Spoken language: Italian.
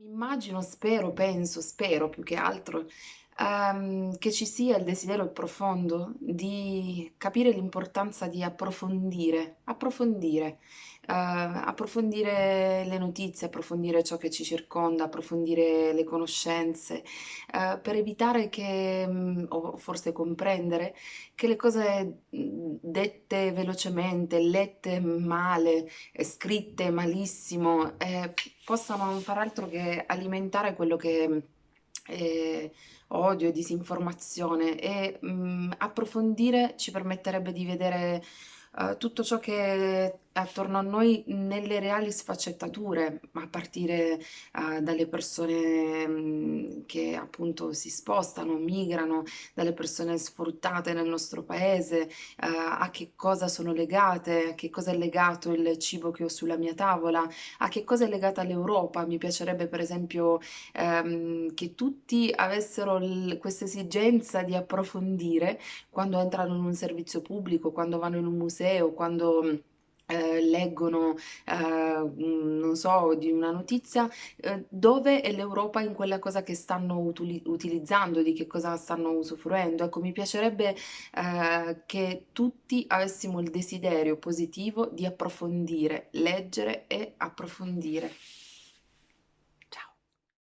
Immagino, spero, penso, spero più che altro, ehm, che ci sia il desiderio profondo di capire l'importanza di approfondire, approfondire, ehm, approfondire le notizie, approfondire ciò che ci circonda, approfondire le conoscenze, ehm, per evitare che, mhmm, o forse comprendere, che le cose, mhmm, dette velocemente, lette male, e scritte malissimo, ehm, possano non far altro che alimentare quello che è odio, disinformazione e, mhmm, approfondire ci permetterebbe di vedere, uhm, tutto ciò che è attorno a noi nelle reali sfaccettature, a partire, uhm, dalle persone, mhmm, che appunto si spostano, migrano, dalle persone sfruttate nel nostro paese, uhm, a che cosa sono legate, a che cosa è legato il cibo che ho sulla mia tavola, a che cosa è legata l'Europa. Mi piacerebbe per esempio, ehm, che tutti avessero questa esigenza di approfondire quando entrano in un servizio pubblico, quando vanno in un museo, quando, ehm, leggono, ehm, mhmm, non so, di una notizia, uhm, dove è l'Europa in quella cosa che stanno utili utilizzando, di che cosa stanno usufruendo. Ecco, mi piacerebbe, ehm, che tutti avessimo il desiderio positivo di approfondire, leggere e approfondire.